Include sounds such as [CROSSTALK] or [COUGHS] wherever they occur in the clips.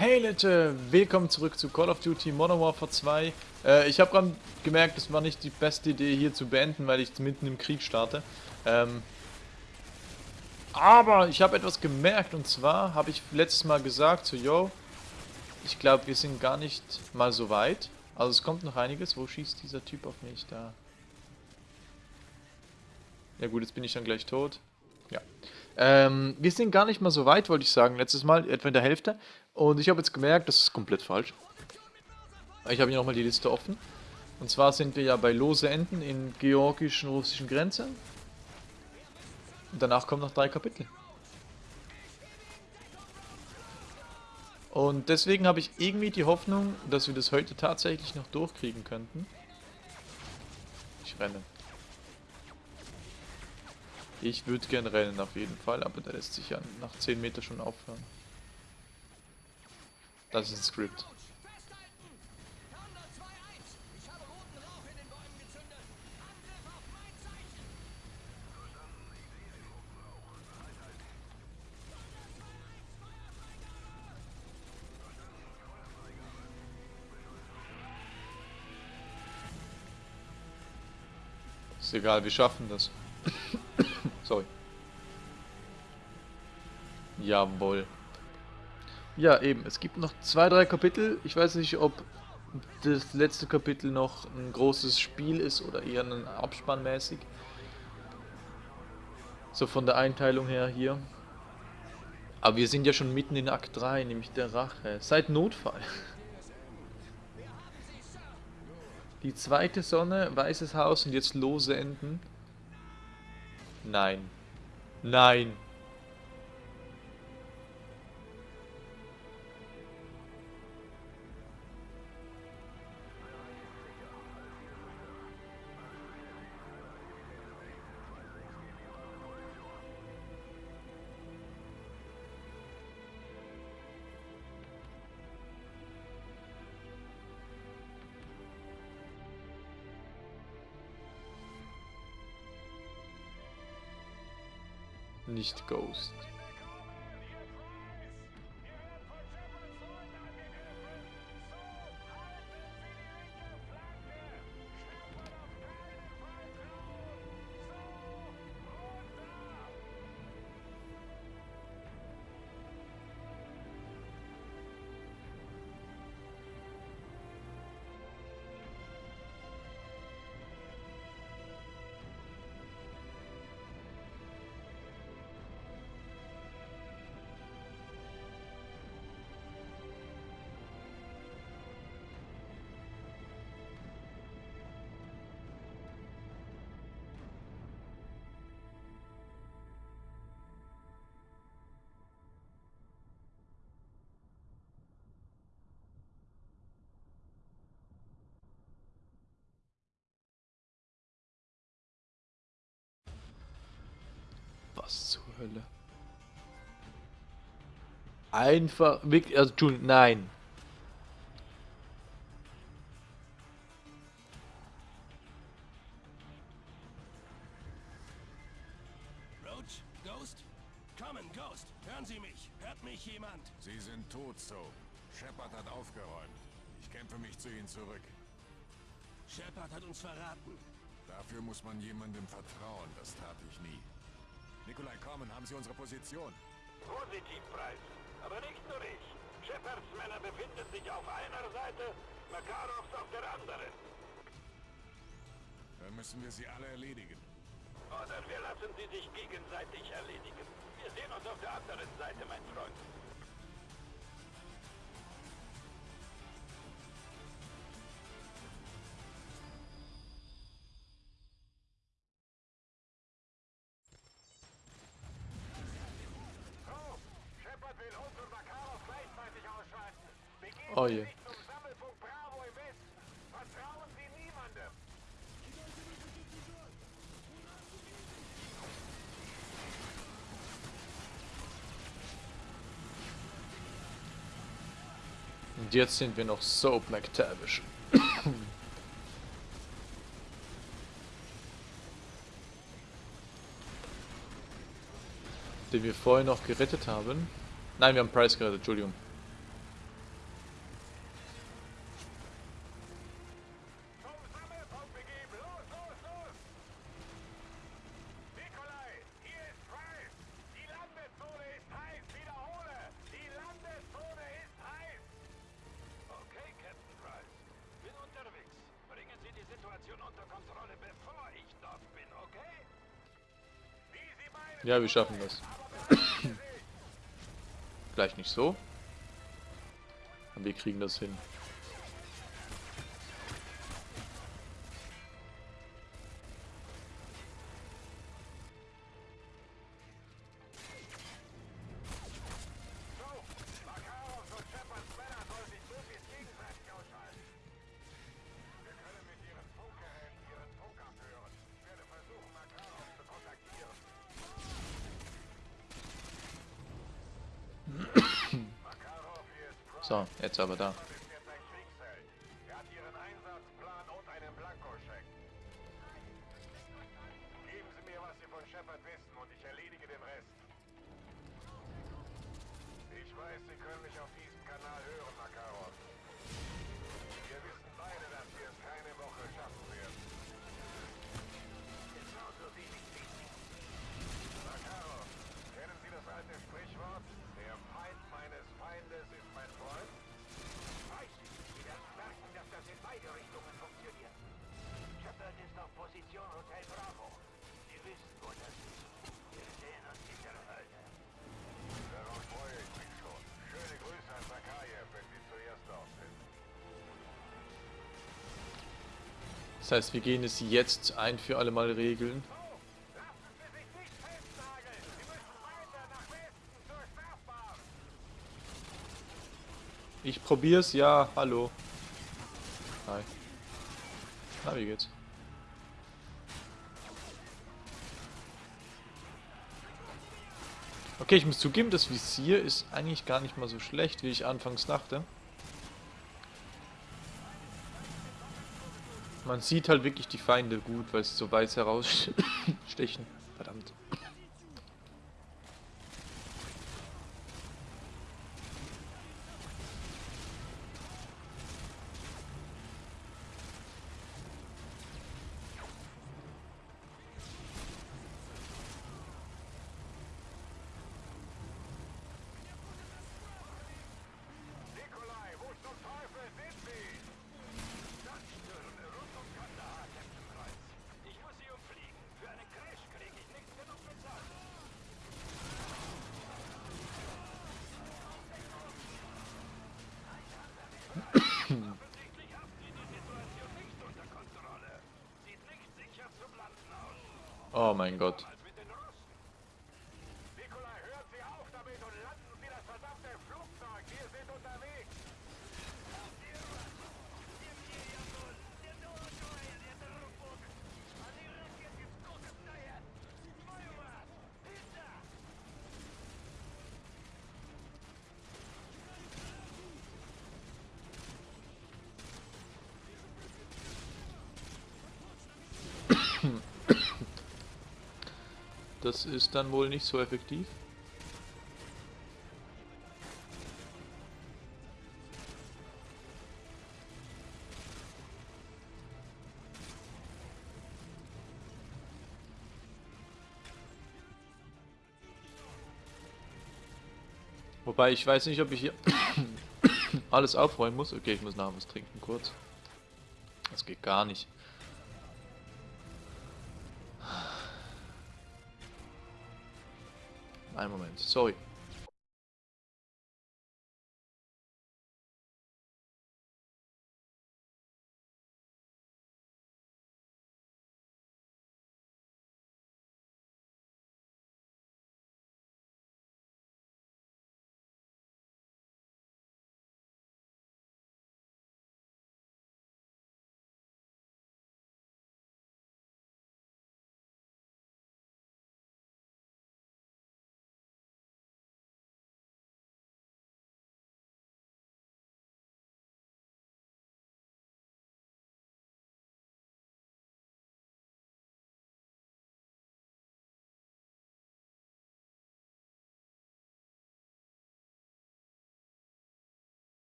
Hey Leute, willkommen zurück zu Call of Duty Modern Warfare 2. Äh, ich habe gerade gemerkt, es war nicht die beste Idee hier zu beenden, weil ich mitten im Krieg starte. Ähm, aber ich habe etwas gemerkt und zwar habe ich letztes Mal gesagt, so yo, ich glaube wir sind gar nicht mal so weit. Also es kommt noch einiges. Wo schießt dieser Typ auf mich da? Ja gut, jetzt bin ich dann gleich tot. Ja. Ähm, wir sind gar nicht mal so weit, wollte ich sagen, letztes Mal, etwa in der Hälfte. Und ich habe jetzt gemerkt, das ist komplett falsch. Ich habe hier nochmal die Liste offen. Und zwar sind wir ja bei Lose Enden in georgischen, russischen Grenze. Und danach kommen noch drei Kapitel. Und deswegen habe ich irgendwie die Hoffnung, dass wir das heute tatsächlich noch durchkriegen könnten. Ich renne. Ich würde gern rennen auf jeden Fall, aber der lässt sich ja nach 10 Meter schon aufhören. Das ist ein Script. Ist egal, wir schaffen das. [COUGHS] Sorry. Jawohl. Ja, eben. Es gibt noch zwei, drei Kapitel. Ich weiß nicht, ob das letzte Kapitel noch ein großes Spiel ist oder eher ein Abspann mäßig. So von der Einteilung her hier. Aber wir sind ja schon mitten in Akt 3, nämlich der Rache. Seit Notfall. Die zweite Sonne, weißes Haus und jetzt lose Enden. Nein. Nein. Nicht Ghost. Hölle? Einfach, wirklich, also, Entschuldigung, nein. Roach, Ghost? Kommen, Ghost, hören Sie mich. Hört mich jemand? Sie sind tot, so. Shepard hat aufgeräumt. Ich kämpfe mich zu Ihnen zurück. Shepard hat uns verraten. Dafür muss man jemandem vertrauen, das tat ich nie. Nikolai Korman, haben Sie unsere Position? Positiv, Preis. Aber nicht nur ich. Shepards Männer befinden sich auf einer Seite, Makarovs auf der anderen. Dann müssen wir sie alle erledigen. Oder wir lassen sie sich gegenseitig erledigen. Wir sehen uns auf der anderen Seite, mein Freund. Je. Und jetzt sind wir noch so McTavish. [COUGHS] Den wir vorher noch gerettet haben. Nein, wir haben Price gerettet, Entschuldigung. Ja, wir schaffen das. Vielleicht nicht so. Aber wir kriegen das hin. 找不到。Das heißt, wir gehen es jetzt ein für alle Mal regeln. Ich probier's, ja, hallo. Hi. Na, wie geht's? Okay, ich muss zugeben, das Visier ist eigentlich gar nicht mal so schlecht, wie ich anfangs dachte. Man sieht halt wirklich die Feinde gut, weil sie so weiß herausstechen. mein Gott. Das ist dann wohl nicht so effektiv. Wobei ich weiß nicht, ob ich hier [COUGHS] alles aufräumen muss. Okay, ich muss nachher was trinken kurz. Das geht gar nicht. momento. Sorry.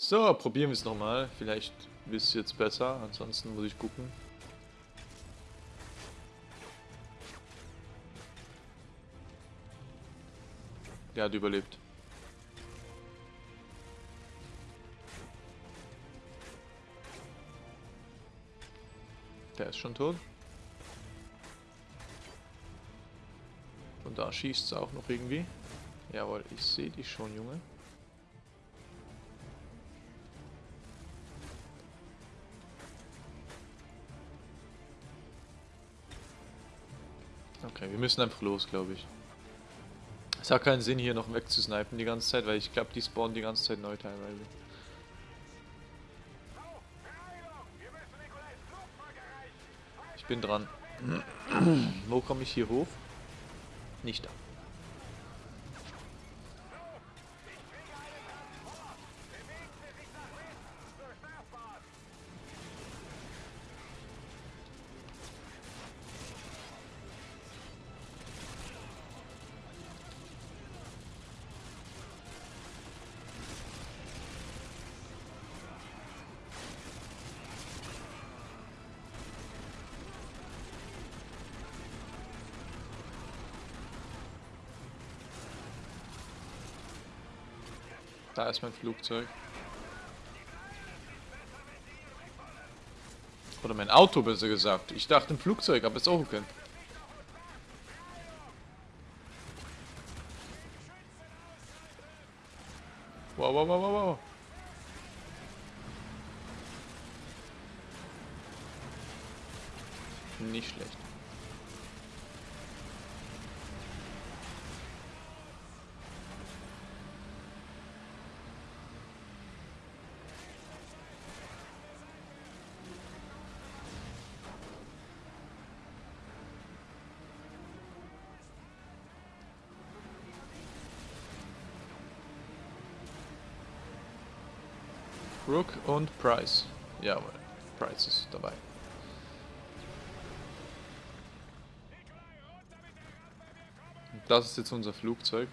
So, probieren wir es nochmal. Vielleicht wird es jetzt besser, ansonsten muss ich gucken. Der hat überlebt. Der ist schon tot. Und da schießt es auch noch irgendwie. Jawohl, ich sehe dich schon, Junge. Okay, wir müssen einfach los, glaube ich. Es hat keinen Sinn, hier noch wegzusnipen die ganze Zeit, weil ich glaube, die spawnen die ganze Zeit neu teilweise. Ich bin dran. [CLEARS THROAT] Wo komme ich hier hoch? Nicht da. Ist mein Flugzeug. Oder mein Auto, besser gesagt. Ich dachte ein Flugzeug, aber ist auch okay. Wow, wow, wow, wow, wow. Nicht schlecht. Rook und Price. Jawohl, Price ist dabei. Das ist jetzt unser Flugzeug.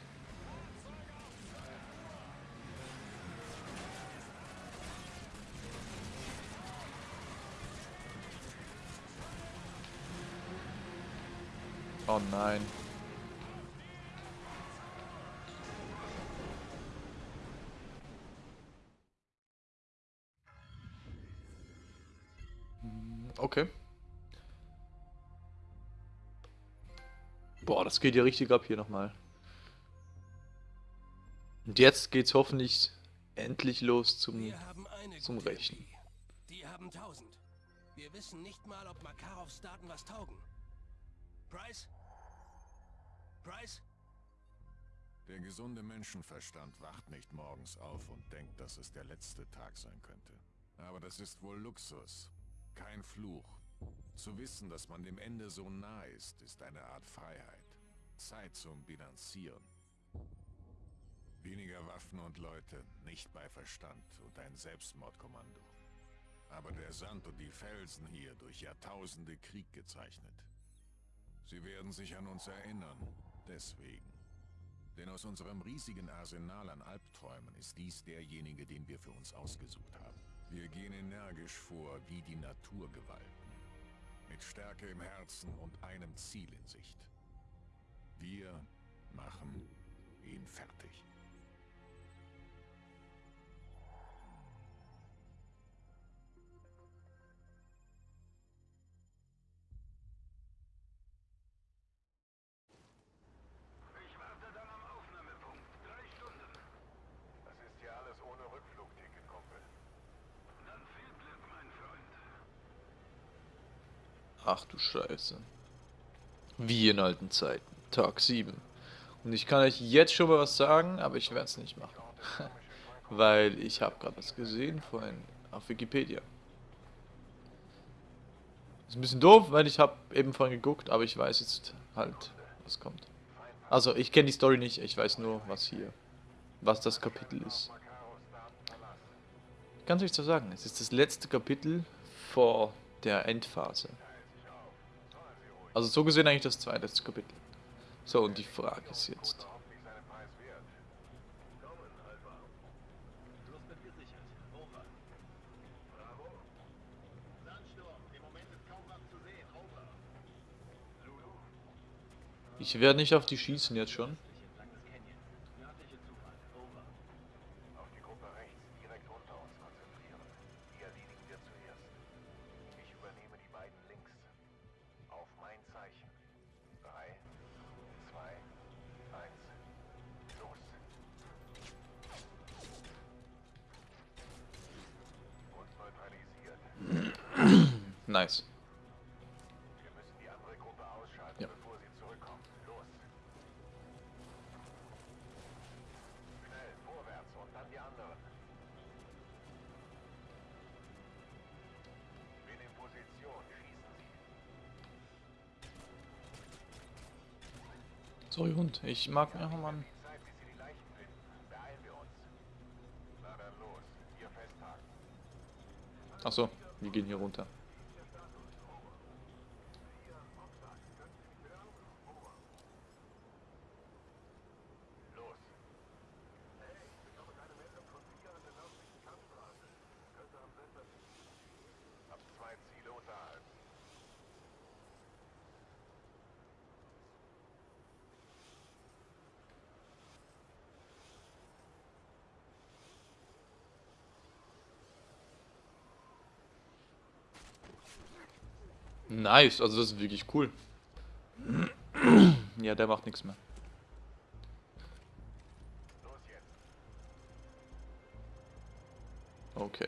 Das geht ja richtig ab hier nochmal. Und jetzt geht's hoffentlich endlich los zum, Wir haben eine zum. MP. Die haben 1000. Wir wissen nicht mal, ob Makarovs Daten was taugen. Price? Price? Der gesunde Menschenverstand wacht nicht morgens auf und denkt, dass es der letzte Tag sein könnte. Aber das ist wohl Luxus, kein Fluch. Zu wissen, dass man dem Ende so nah ist, ist eine Art Freiheit. Zeit zum Bilanzieren. Weniger Waffen und Leute, nicht bei Verstand und ein Selbstmordkommando. Aber der Sand und die Felsen hier durch Jahrtausende Krieg gezeichnet. Sie werden sich an uns erinnern, deswegen. Denn aus unserem riesigen Arsenal an Albträumen ist dies derjenige, den wir für uns ausgesucht haben. Wir gehen energisch vor wie die Naturgewalten. Mit Stärke im Herzen und einem Ziel in Sicht. Wir machen ihn fertig. Ich warte dann am Aufnahmepunkt. Drei Stunden. Das ist ja alles ohne Rückflugticket, Kumpel. Dann viel Glück, mein Freund. Ach du Scheiße. Wie in alten Zeiten. Tag 7. Und ich kann euch jetzt schon mal was sagen, aber ich werde es nicht machen. [LAUGHS] Weil ich habe gerade was gesehen vorhin auf Wikipedia. Ist ein bisschen doof, weil ich habe eben vorhin geguckt, aber ich weiß jetzt halt, was kommt. Also, ich kenne die Story nicht, ich weiß nur, was hier, was das Kapitel ist. Es euch so sagen, es ist das letzte Kapitel vor der Endphase. Also so gesehen eigentlich das zweite Kapitel. So, und die Frage ist jetzt. Ich werde nicht auf die schießen jetzt schon. Sorry, Hund. Ich mag... Ja, oh Mann. Achso, wir gehen hier runter. Nice, also das ist wirklich cool. ja, der macht nichts mehr. Okay.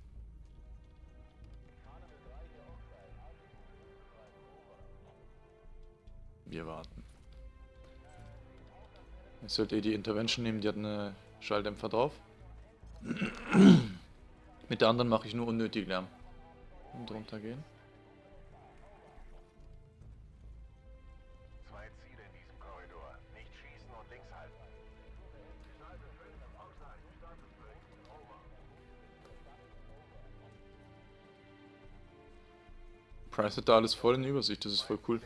Wir warten. Ich sollte eh die Intervention nehmen, die hat eine Schalldämpfer drauf. [CLEARS THROAT] Mit der anderen mache ich nur unnötig Lärm. Und runtergehen. Price hat da alles voll in Übersicht, das ist voll cool.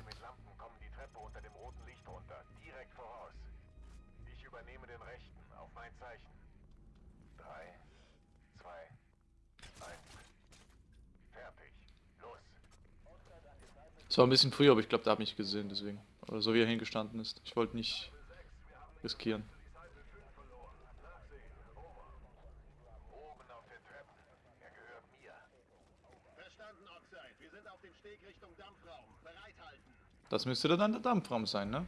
Es war ein bisschen früher, aber ich glaube, der hat mich gesehen, deswegen. Oder so wie er hingestanden ist. Ich wollte nicht riskieren. Das müsste dann der Dampfraum sein, ne?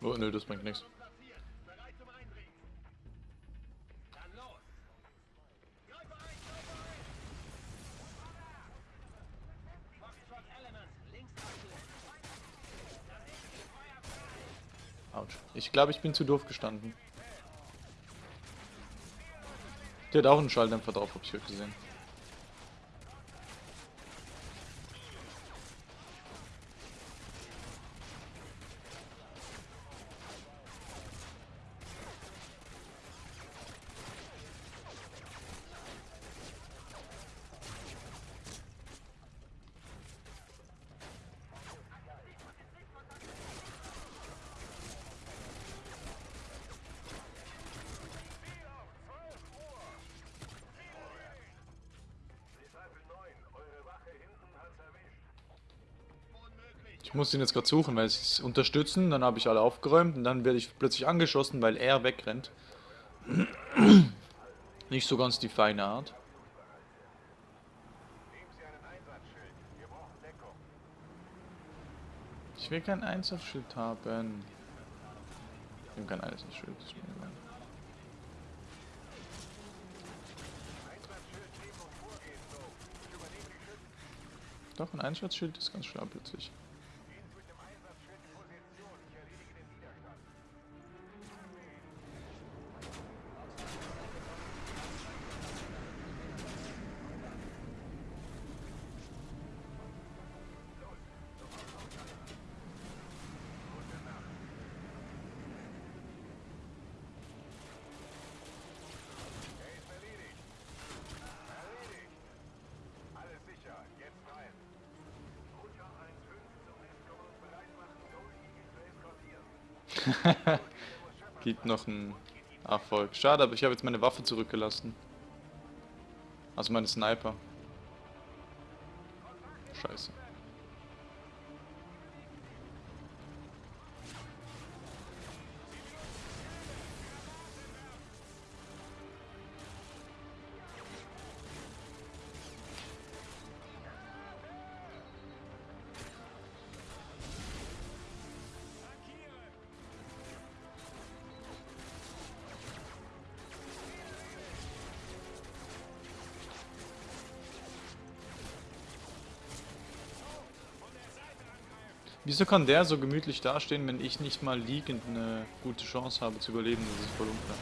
Oh, nö, das bringt nichts. Autsch. Ich glaube, ich bin zu doof gestanden. Der hat auch einen Schalldämpfer drauf, hab ich heute gesehen. muss ihn jetzt gerade suchen, weil sie es unterstützen, dann habe ich alle aufgeräumt und dann werde ich plötzlich angeschossen, weil er wegrennt. [CLEARS THROAT] Nicht so ganz die feine Art. Ich will kein Einsatzschild haben. Ich will kein Einsatzschild. Doch, ein Einsatzschild ist ganz schlau plötzlich. [LAUGHS] Gibt noch einen Erfolg. Schade, aber ich habe jetzt meine Waffe zurückgelassen. Also meine Sniper. Scheiße. Wieso kann der so gemütlich dastehen, wenn ich nicht mal liegend eine gute Chance habe zu überleben? Das ist voll unklar.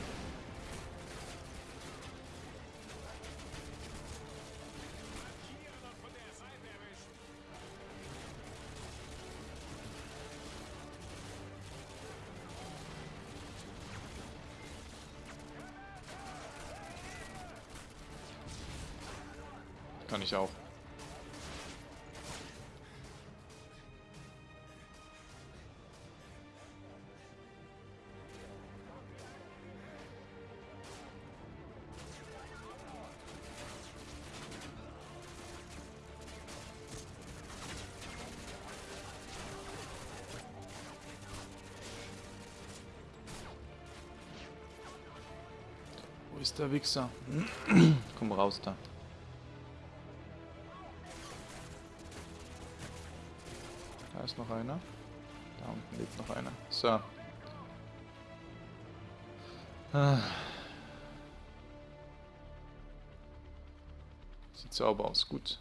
Wo ist der Wichser? [CLEARS THROAT] Komm raus da. Da ist noch einer. Da unten lebt noch einer. So. Ah. Sieht sauber aus, gut.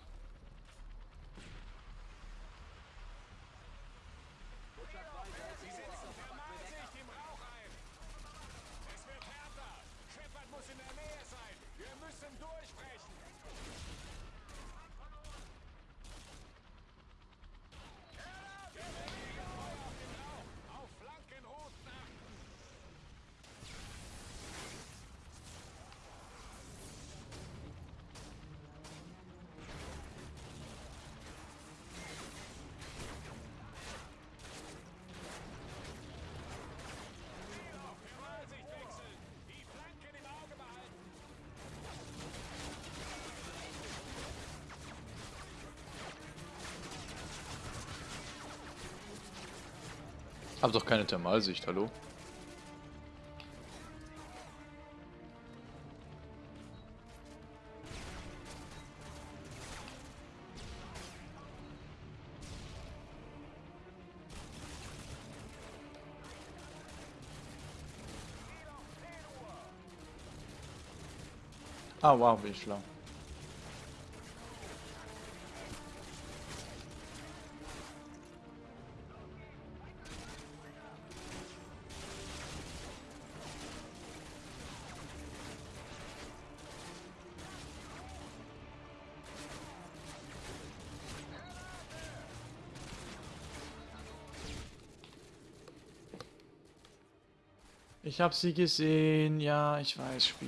Hab doch keine Thermalsicht, hallo? Ah, wow, ich schlau. Ich hab sie gesehen, ja, ich weiß, Spiel.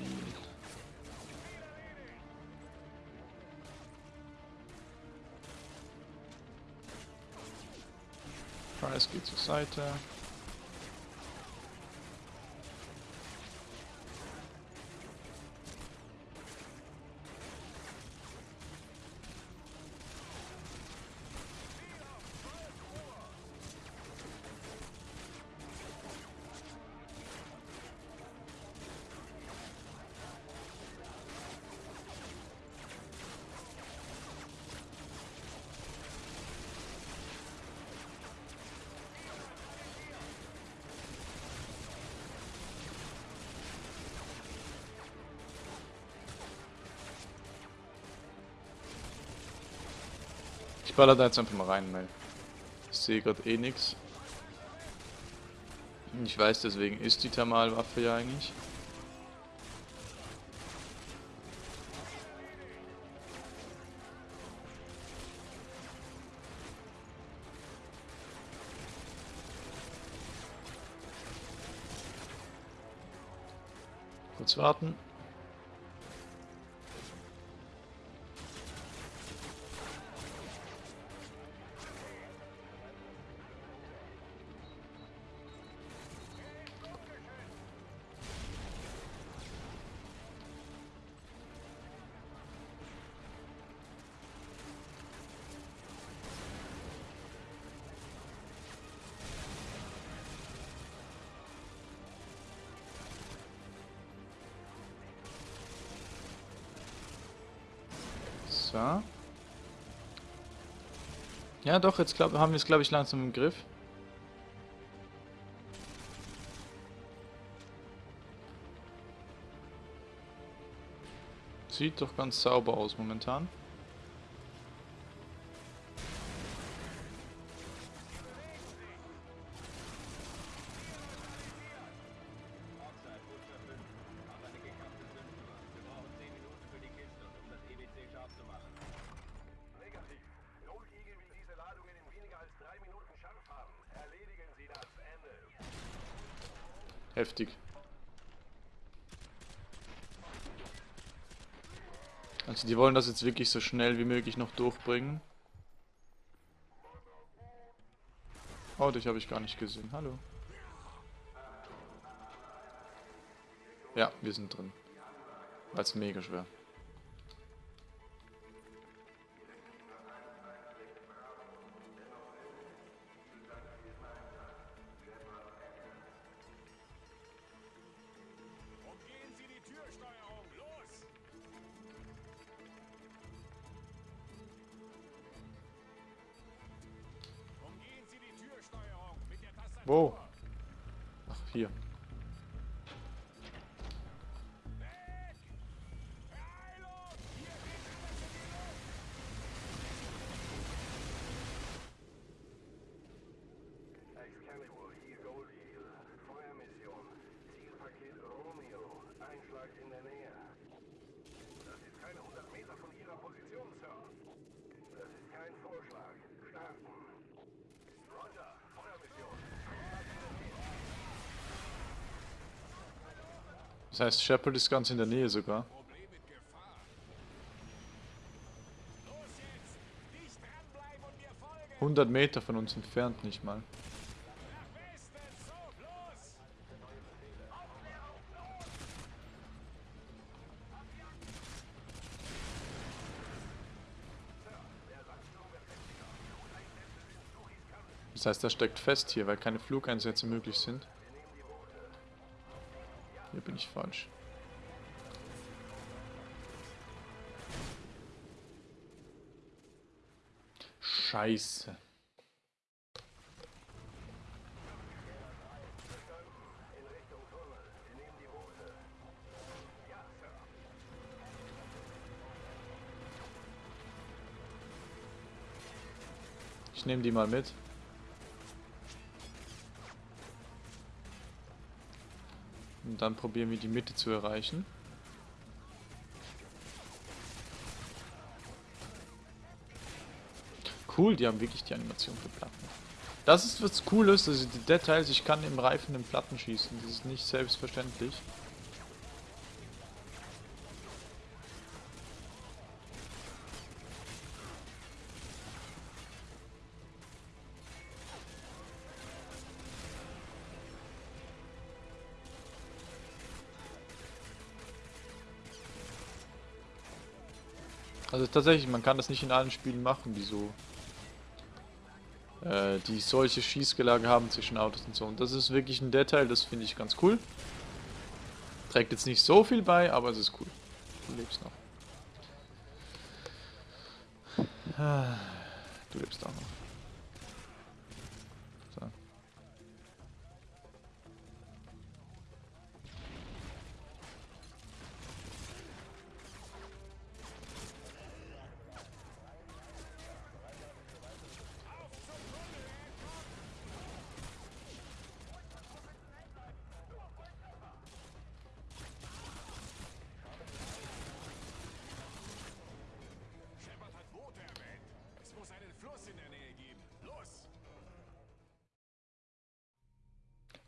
Price geht zur Seite. Baller da jetzt einfach mal rein, Mel. Ich sehe gerade eh nichts. Ich weiß, deswegen ist die Thermalwaffe ja eigentlich. Kurz warten. Ja, doch, jetzt glaub, haben wir es, glaube ich, langsam im Griff. Sieht doch ganz sauber aus momentan. Die wollen das jetzt wirklich so schnell wie möglich noch durchbringen. Oh, dich habe ich gar nicht gesehen. Hallo. Ja, wir sind drin. Weil es mega schwer. Das heißt, Shepard ist ganz in der Nähe sogar. 100 Meter von uns entfernt nicht mal. Das heißt, er steckt fest hier, weil keine Flugeinsätze möglich sind. Bin ich falsch. Scheiße. Ich nehme die mal mit. Und dann probieren wir die Mitte zu erreichen. Cool, die haben wirklich die Animation für Platten. Das ist was Cooles, also die Details, ich kann im Reifen in Platten schießen. Das ist nicht selbstverständlich. Also tatsächlich, man kann das nicht in allen Spielen machen, die so äh, die solche Schießgelage haben zwischen Autos und so. Und das ist wirklich ein Detail, das finde ich ganz cool. Trägt jetzt nicht so viel bei, aber es ist cool. Du lebst noch. Ah, Du lebst auch noch.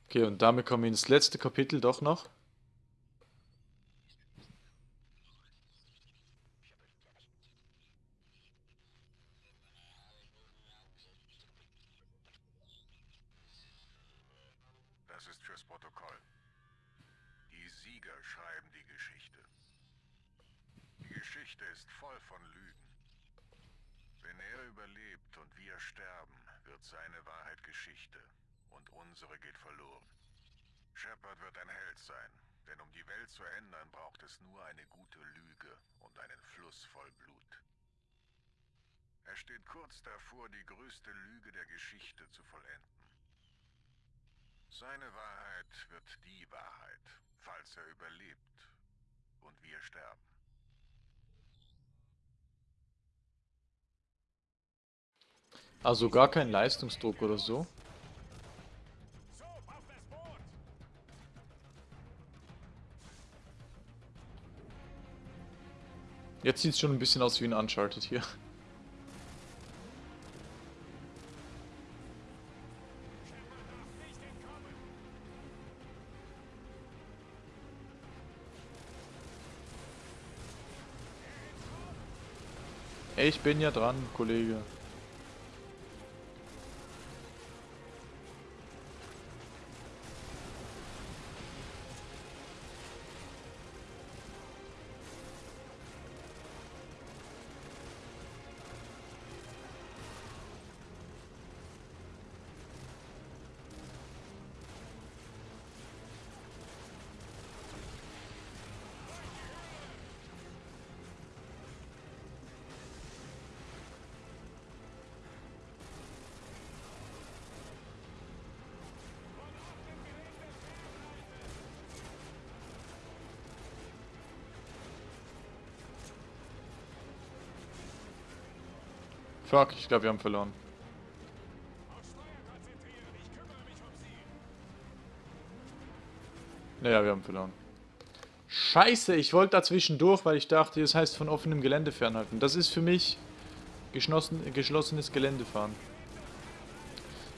Okay, und damit kommen wir ins letzte Kapitel doch noch. Das ist fürs Protokoll. Die Sieger schreiben die Geschichte. Die Geschichte ist voll von Lügen. Wenn er überlebt und wir sterben, wird seine Wahrheit Geschichte und unsere geht verloren. Shepard wird ein Held sein, denn um die Welt zu ändern, braucht es nur eine gute Lüge und einen Fluss voll Blut. Er steht kurz davor, die größte Lüge der Geschichte zu vollenden. Seine Wahrheit wird die Wahrheit, falls er überlebt und wir sterben. Also gar kein Leistungsdruck oder so. Jetzt sieht es schon ein bisschen aus wie ein Uncharted hier. Ich bin ja dran, Kollege. Fuck, ich glaube, wir haben verloren. Naja, wir haben verloren. Scheiße, ich wollte dazwischen durch, weil ich dachte, das heißt von offenem Gelände fernhalten. Das ist für mich geschlossen, geschlossenes Gelände fahren.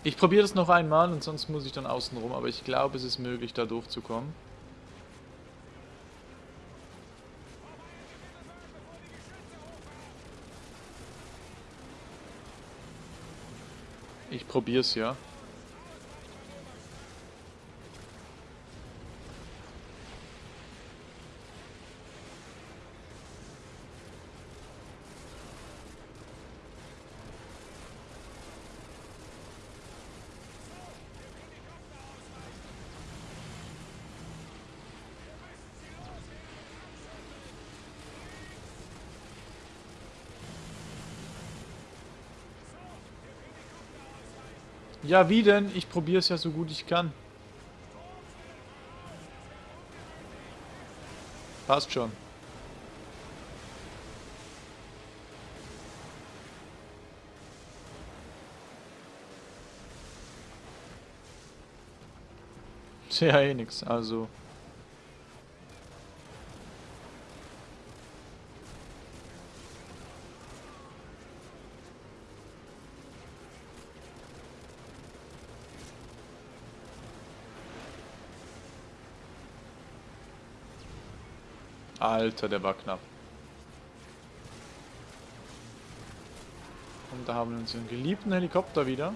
Ich probiere das noch einmal und sonst muss ich dann außen rum, aber ich glaube, es ist möglich, da durchzukommen. Probier's ja. Ja, wie denn? Ich probiere es ja so gut ich kann. Passt schon. Ja eh nix, also. Alter, der war knapp. Und da haben wir unseren geliebten Helikopter wieder.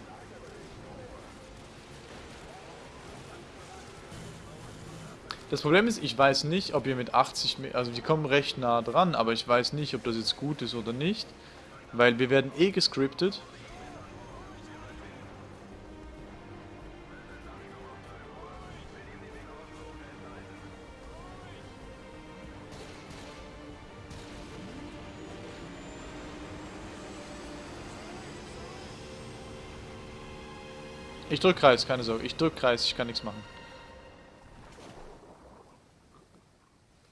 Das Problem ist, ich weiß nicht, ob wir mit 80, Me- also wir kommen recht nah dran, aber ich weiß nicht, ob das jetzt gut ist oder nicht, weil wir werden eh gescriptet. Ich drück Kreis, keine Sorge. Ich drück Kreis, ich kann nichts machen.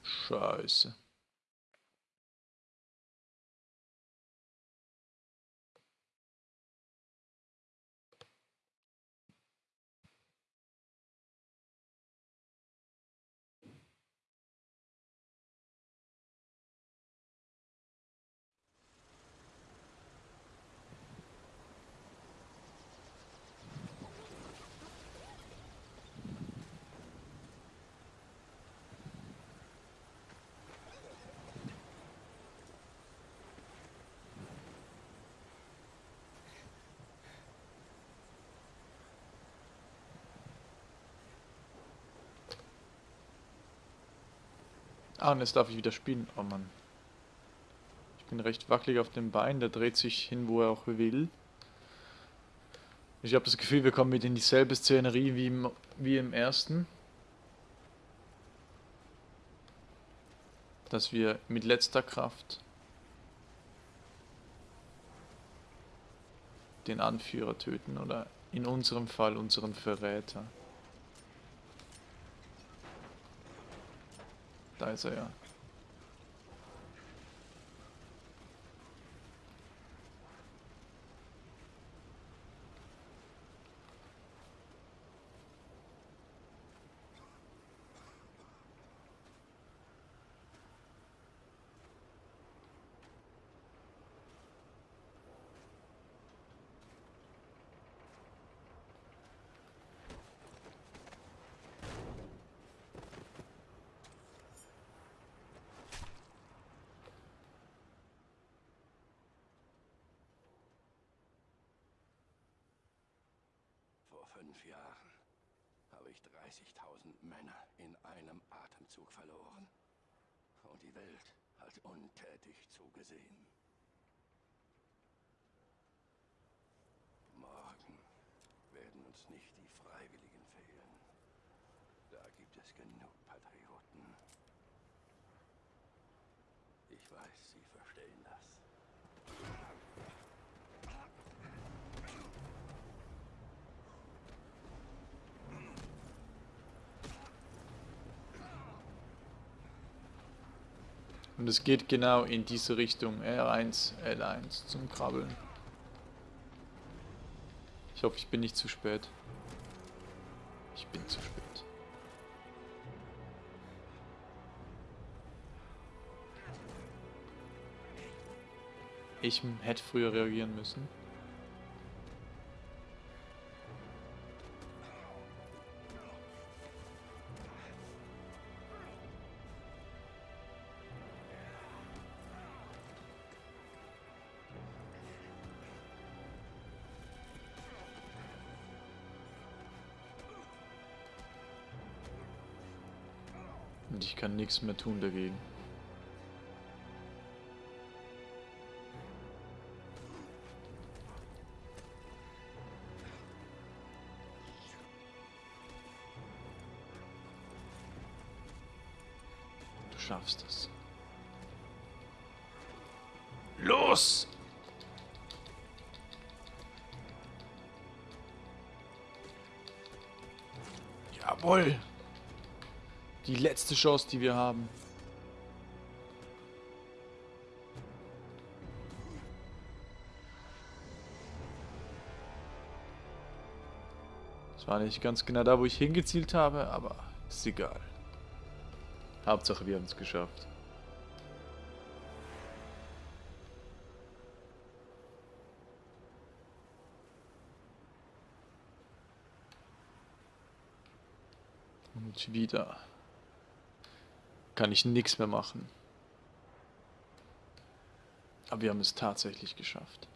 Scheiße. Ah, und jetzt darf ich wieder spielen. Oh Mann. Ich bin recht wackelig auf dem Bein, der dreht sich hin, wo er auch will. Ich habe das Gefühl, wir kommen mit in dieselbe Szenerie wie im, wie im ersten. Dass wir mit letzter Kraft den Anführer töten oder in unserem Fall unseren Verräter. Da ist er ja. Vor fünf Jahren habe ich 30.000 Männer in einem Atemzug verloren. Und die Welt hat untätig zugesehen. Morgen werden uns nicht die Freiwilligen fehlen. Da gibt es genug Patrioten. Ich weiß, Sie verstehen das. Und es geht genau in diese Richtung. R1, L1 zum Krabbeln. Ich hoffe, ich bin nicht zu spät. Ich bin zu spät. Ich hätte früher reagieren müssen. Nichts mehr tun dagegen. Du schaffst es. Los! Jawohl! Die letzte Chance, die wir haben. Das war nicht ganz genau da, wo ich hingezielt habe, aber ist egal. Hauptsache, wir haben es geschafft. Und wieder kann ich nichts mehr machen. Aber wir haben es tatsächlich geschafft.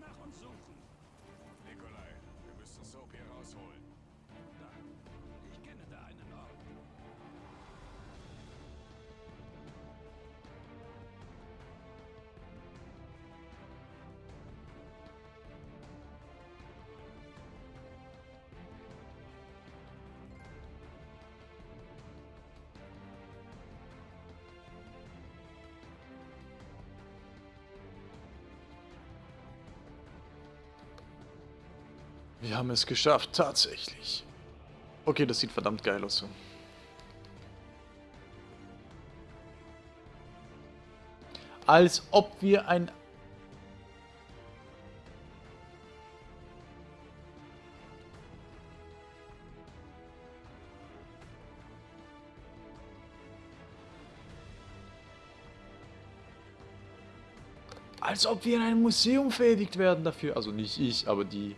nach uns suchen. Nikolai, wir müssen Soap hier rausholen. Wir haben es geschafft, tatsächlich. Okay, das sieht verdammt geil aus. Als ob wir ein... Als ob wir in einem Museum verewigt werden dafür. Also nicht ich, aber die...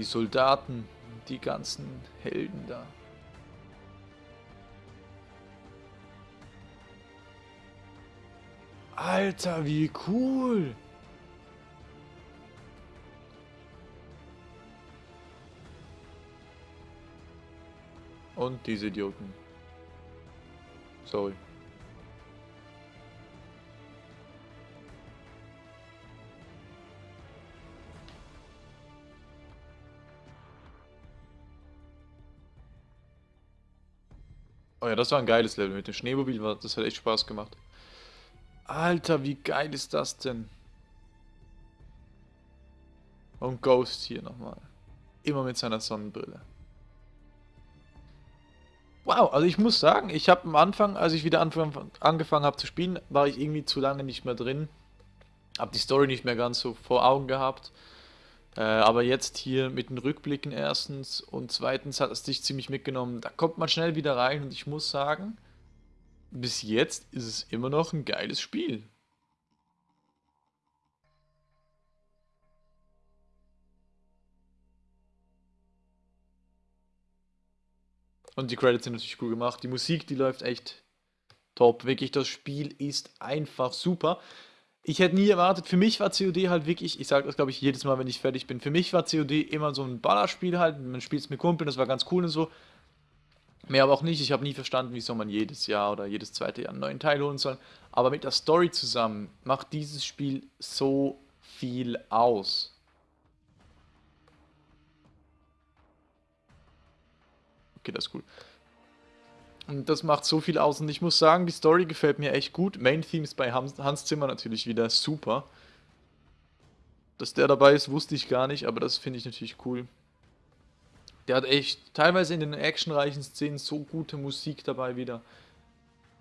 Die Soldaten, die ganzen Helden da. Alter, wie cool! Und diese Idioten. Sorry. Oh ja, das war ein geiles Level mit dem Schneemobil, das hat echt Spaß gemacht. Alter, wie geil ist das denn? Und Ghost hier nochmal. Immer mit seiner Sonnenbrille. Wow, also ich muss sagen, ich habe am Anfang, als ich wieder angefangen habe zu spielen, war ich irgendwie zu lange nicht mehr drin. Habe die Story nicht mehr ganz so vor Augen gehabt. Äh, aber jetzt hier mit den Rückblicken erstens und zweitens hat es dich ziemlich mitgenommen. Da kommt man schnell wieder rein und ich muss sagen, bis jetzt ist es immer noch ein geiles Spiel. Und die Credits sind natürlich cool gemacht. Die Musik, die läuft echt top. Wirklich, das Spiel ist einfach super. Ich hätte nie erwartet, für mich war COD halt wirklich, ich sage das glaube ich jedes Mal, wenn ich fertig bin, für mich war COD immer so ein Ballerspiel halt, man spielt es mit Kumpeln, das war ganz cool und so. Mehr aber auch nicht, ich habe nie verstanden, wieso man jedes Jahr oder jedes zweite Jahr einen neuen Teil holen soll. Aber mit der Story zusammen macht dieses Spiel so viel aus. Okay, das ist cool. Und das macht so viel aus. Und ich muss sagen, die Story gefällt mir echt gut. Main Themes bei Hans Zimmer natürlich wieder super. Dass der dabei ist, wusste ich gar nicht, aber das finde ich natürlich cool. Der hat echt teilweise in den actionreichen Szenen so gute Musik dabei wieder.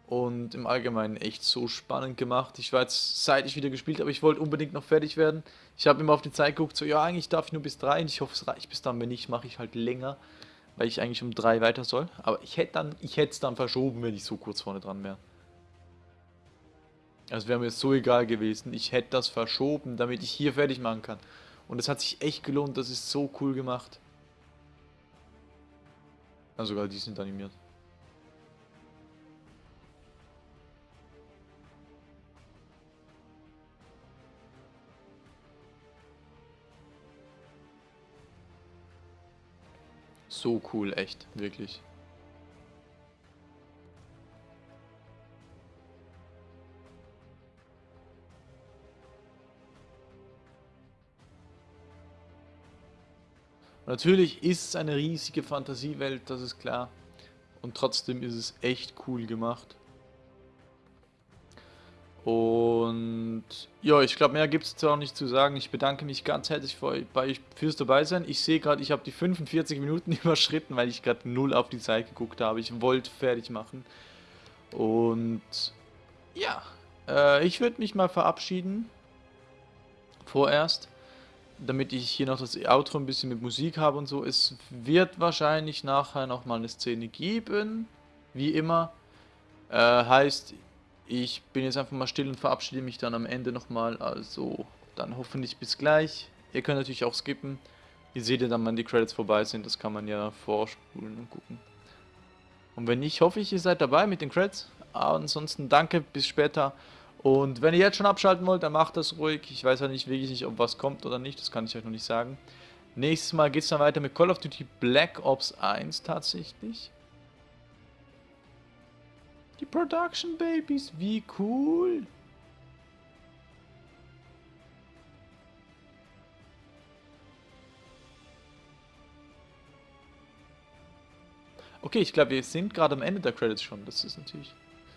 Und im Allgemeinen echt so spannend gemacht. Ich war jetzt, seit ich wieder gespielt habe, ich wollte unbedingt noch fertig werden. Ich habe immer auf die Zeit geguckt, so, ja, eigentlich darf ich nur bis drei. Und ich hoffe, es reicht bis dann. Wenn nicht, mache ich halt länger weil ich eigentlich um drei weiter soll. Aber ich hätte dann, ich hätte es dann verschoben, wenn ich so kurz vorne dran wäre. Also wäre mir so egal gewesen. Ich hätte das verschoben, damit ich hier fertig machen kann. Und es hat sich echt gelohnt. Das ist so cool gemacht. Also sogar die sind animiert. So cool, echt, wirklich. Natürlich ist es eine riesige Fantasiewelt, das ist klar. Und trotzdem ist es echt cool gemacht. Und ja, ich glaube, mehr gibt es auch nicht zu sagen. Ich bedanke mich ganz herzlich für bei fürs Dabeisein. Ich sehe gerade, ich habe die 45 Minuten [LAUGHS] überschritten, weil ich gerade null auf die Zeit geguckt habe. Ich wollte fertig machen. Und ja, äh, ich würde mich mal verabschieden. Vorerst. Damit ich hier noch das Outro ein bisschen mit Musik habe und so. Es wird wahrscheinlich nachher nochmal eine Szene geben. Wie immer. Äh, heißt, ich bin jetzt einfach mal still und verabschiede mich dann am Ende nochmal. Also dann hoffentlich bis gleich. Ihr könnt natürlich auch skippen. Ihr seht ja dann, wann die Credits vorbei sind. Das kann man ja vorspulen und gucken. Und wenn nicht, hoffe ich, ihr seid dabei mit den Credits. ansonsten danke, bis später. Und wenn ihr jetzt schon abschalten wollt, dann macht das ruhig. Ich weiß ja nicht wirklich nicht, ob was kommt oder nicht. Das kann ich euch noch nicht sagen. Nächstes Mal geht es dann weiter mit Call of Duty Black Ops 1 tatsächlich. Die Production Babies, wie cool. Okay, ich glaube, wir sind gerade am Ende der Credits schon. Das ist natürlich...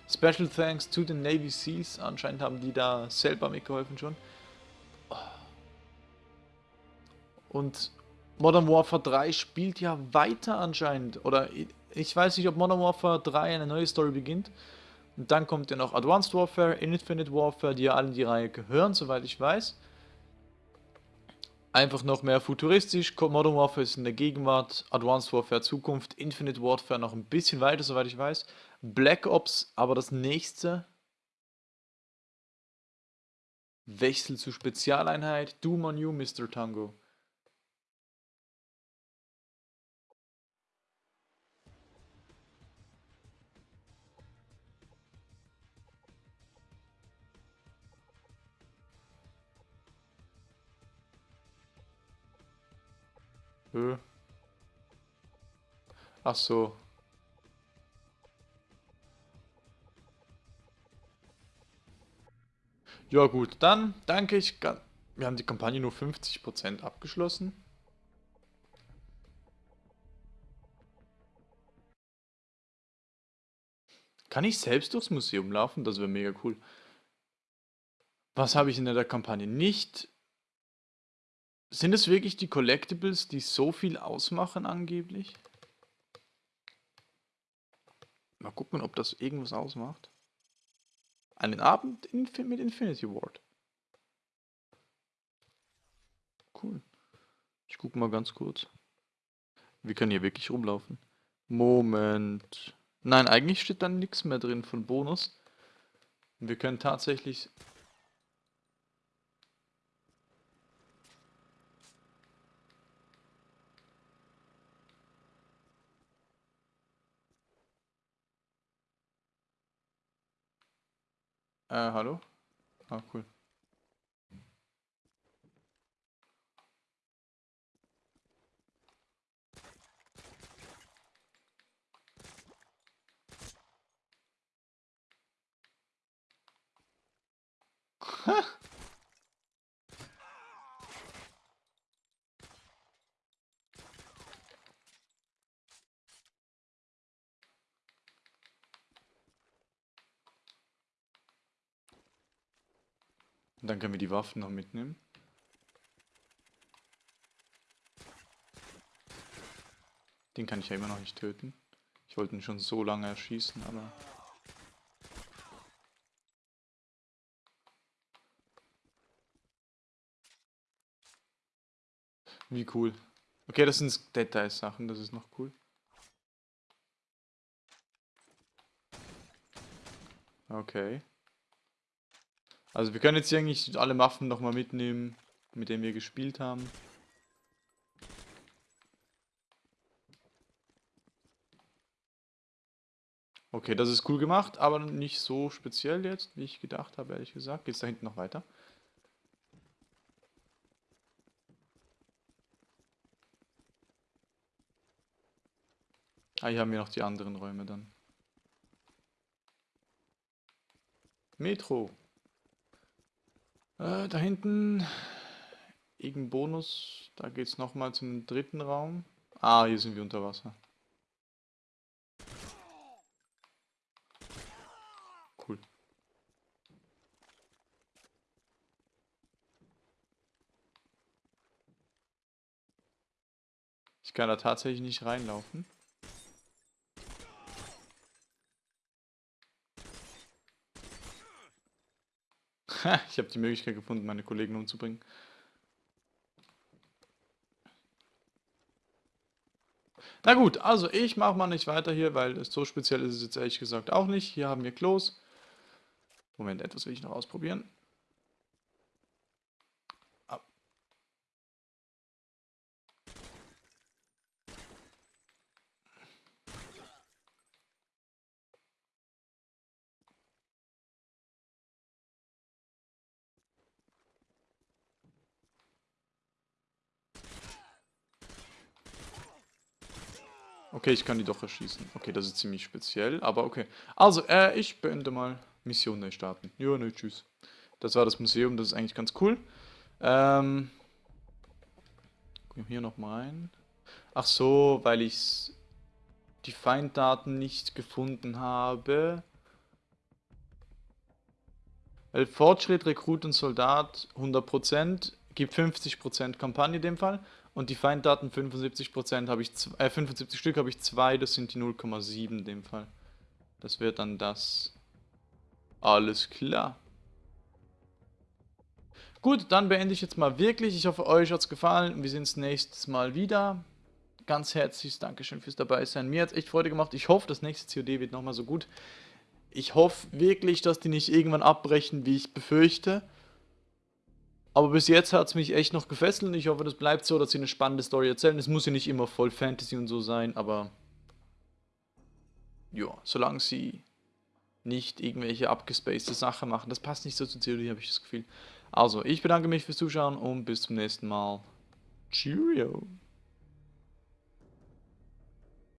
Special thanks to the Navy Seals. Anscheinend haben die da selber mitgeholfen schon. Und Modern Warfare 3 spielt ja weiter anscheinend. Oder ich- weiß nicht, ob Modern Warfare 3 eine neue Story beginnt. Und dann kommt ja noch Advanced Warfare, Infinite Warfare, die ja alle in die Reihe gehören, soweit ich weiß. Einfach noch mehr futuristisch. Modern Warfare ist in der Gegenwart, Advanced Warfare Zukunft, Infinite Warfare noch ein bisschen weiter, soweit ich weiß. Black Ops aber das nächste. Wechsel zu Spezialeinheit. Doom on you, Mr. Tango. Hö. Ach so. Ja gut, dann danke ich. Wir haben die Kampagne nur 50% abgeschlossen. Kann ich selbst durchs Museum laufen? Das wäre mega cool. Was habe ich in der Kampagne nicht? Sind es wirklich die Collectibles, die so viel ausmachen angeblich? Mal gucken, ob das irgendwas ausmacht. Einen Abend mit Infinity Ward. Cool. Ich gucke mal ganz kurz. Wir können hier wirklich rumlaufen. Moment. Nein, eigentlich steht da nichts mehr drin von Bonus. Wir können tatsächlich Äh, hallo? Ah, cool. [LAUGHS] Und dann können wir die Waffen noch mitnehmen. Den kann ich ja immer noch nicht töten. Ich wollte ihn schon so lange erschießen, aber... Wie cool. Okay, das sind Details-Sachen, das ist noch cool. Okay. Also wir können jetzt hier eigentlich alle Waffen nochmal mitnehmen, mit denen wir gespielt haben. Okay, das ist cool gemacht, aber nicht so speziell jetzt, wie ich gedacht habe, ehrlich gesagt. Geht's da hinten noch weiter? Ah, hier haben wir noch die anderen Räume dann. Metro. Äh, da hinten irgendein Bonus. Da geht's nochmal zum dritten Raum. Ah, hier sind wir unter Wasser. Cool. Ich kann da tatsächlich nicht reinlaufen. [LAUGHS] ich habe die Möglichkeit gefunden, meine Kollegen umzubringen. Na gut, also ich mache mal nicht weiter hier, weil so speziell ist es jetzt ehrlich gesagt auch nicht. Hier haben wir Klos. Moment, etwas will ich noch ausprobieren. Okay, ich kann die doch erschießen. Okay, das ist ziemlich speziell, aber okay. Also, äh, ich beende mal Mission neu starten. Ja, ne, tschüss. Das war das Museum, das ist eigentlich ganz cool. Ähm, hier noch mal rein. Ach so, weil ich die Feinddaten nicht gefunden habe. Weil Fortschritt, Rekrut und Soldat 100% gibt 50% Kampagne in dem Fall. Und die Feinddaten 75% habe ich, äh, 75 Stück habe ich zwei, das sind die 0,7 in dem Fall. Das wird dann das. Alles klar. Gut, dann beende ich jetzt mal wirklich. Ich hoffe, euch hat es gefallen. Wir sehen uns nächstes Mal wieder. Ganz herzliches Dankeschön fürs dabei sein. Mir hat es echt Freude gemacht. Ich hoffe, das nächste COD wird nochmal so gut. Ich hoffe wirklich, dass die nicht irgendwann abbrechen, wie ich befürchte. Aber bis jetzt hat es mich echt noch gefesselt und ich hoffe, das bleibt so, dass sie eine spannende Story erzählen. Es muss ja nicht immer voll Fantasy und so sein, aber ja, solange sie nicht irgendwelche abgespacede Sachen machen, das passt nicht so zur Theorie, habe ich das Gefühl. Also, ich bedanke mich fürs Zuschauen und bis zum nächsten Mal. Cheerio.